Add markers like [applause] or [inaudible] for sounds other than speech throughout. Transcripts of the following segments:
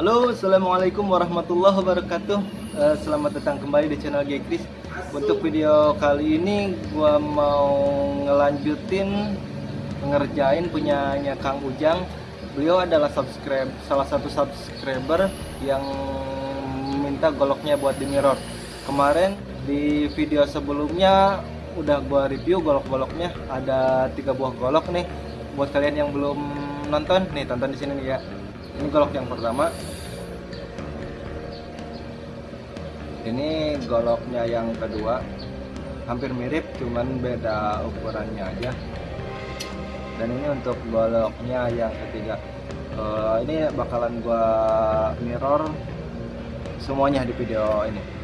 Halo, assalamualaikum warahmatullahi wabarakatuh. Uh, selamat datang kembali di channel Gekris. Untuk video kali ini, gua mau ngelanjutin ngerjain punyanya Kang Ujang. Beliau adalah subscribe salah satu subscriber yang minta goloknya buat di mirror. Kemarin di video sebelumnya udah gua review golok-goloknya ada tiga buah golok nih buat kalian yang belum nonton nih tonton di sini nih ya ini golok yang pertama. Ini goloknya yang kedua. Hampir mirip cuman beda ukurannya aja. Dan ini untuk goloknya yang ketiga. Uh, ini bakalan gua mirror semuanya di video ini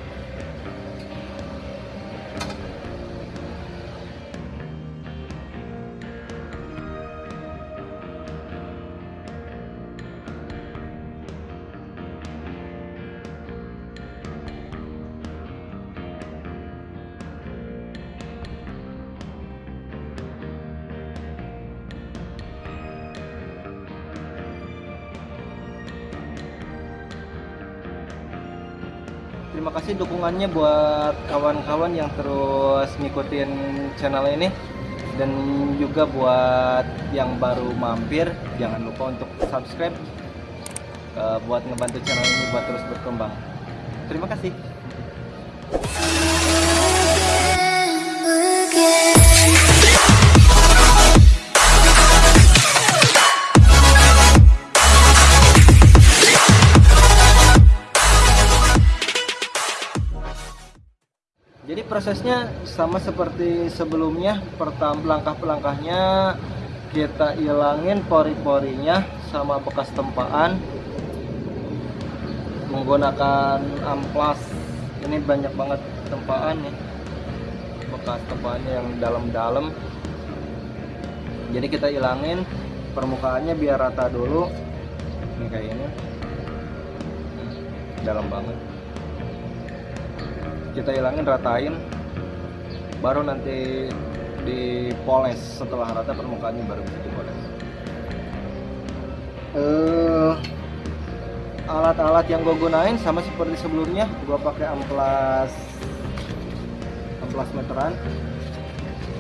terima kasih dukungannya buat kawan-kawan yang terus ngikutin channel ini. Dan juga buat yang baru mampir jangan lupa untuk subscribe uh, buat ngebantu channel ini buat terus berkembang. Terima kasih prosesnya sama seperti sebelumnya. Pertama langkah-langkahnya kita ilangin pori-porinya sama bekas tempaan menggunakan amplas. Ini banyak banget tempaan nih. Bekas tempaannya yang dalam-dalam. Jadi kita ilangin permukaannya biar rata dulu. Ini kayak ini. Dalam banget kita hilangin ratain baru nanti dipoles setelah rata permukaannya baru bisa dipoles. Uh, alat-alat yang gue gunain sama seperti sebelumnya gue pakai amplas amplas meteran.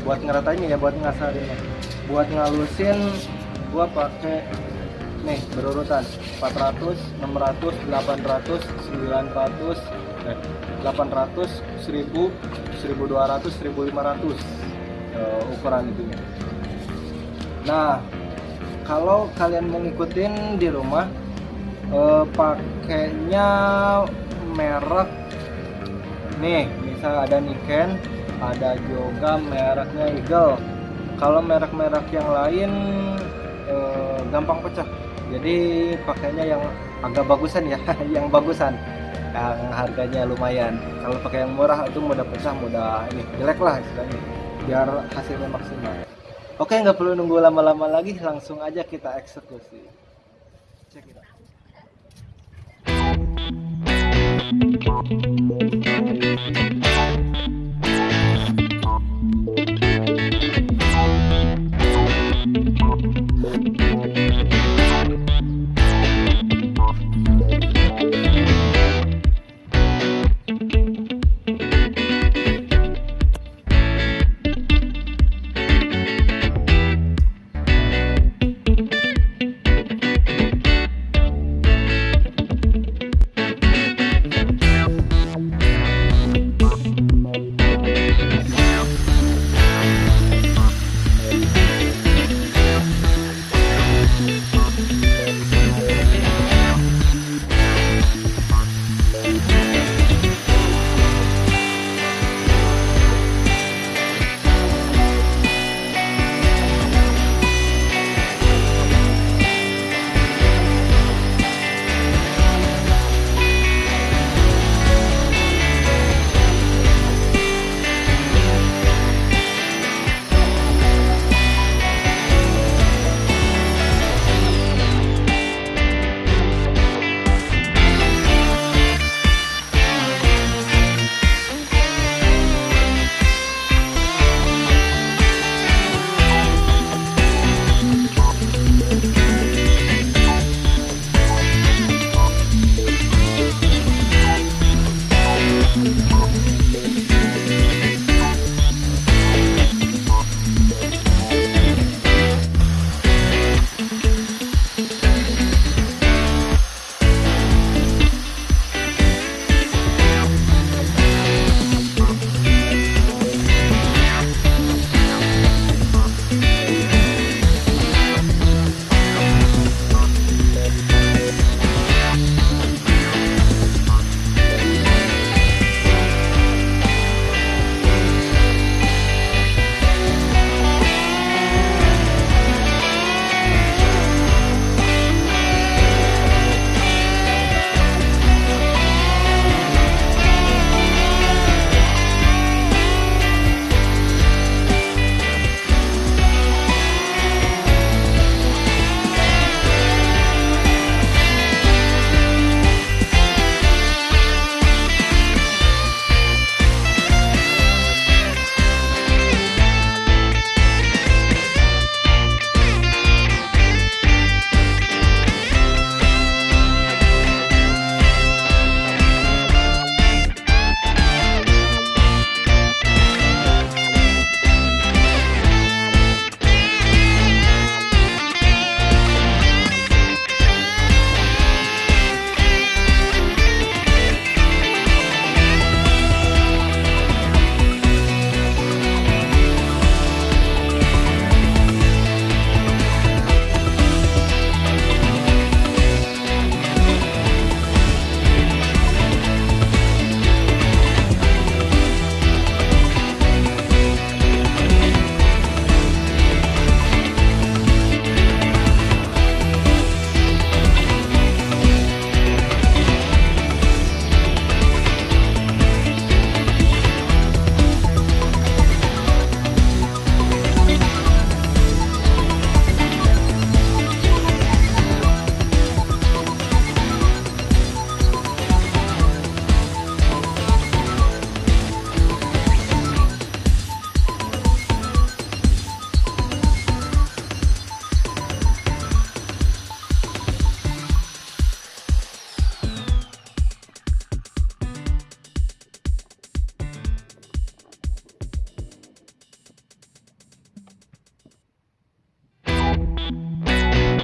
Buat ngeratainnya ya buat ngasarinnya. Buat ngalusin gue pakai nih berurutan. 400 600 800 900 800 1000 1200 1500 uh, ukuran itunya. Nah kalau kalian mau di rumah uh, pakainya merek nih misal ada Niken ada juga mereknya Eagle. Kalau merek-merek yang lain uh, gampang pecah. Jadi pakainya yang agak bagusan ya [laughs] yang bagusan yang harganya lumayan. Kalau pakai yang murah itu mudah pecah mudah ini jelek lah istilahnya. Biar hasilnya maksimal. Oke nggak perlu nunggu lama-lama lagi langsung aja kita eksekusi. Cek it out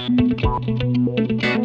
Música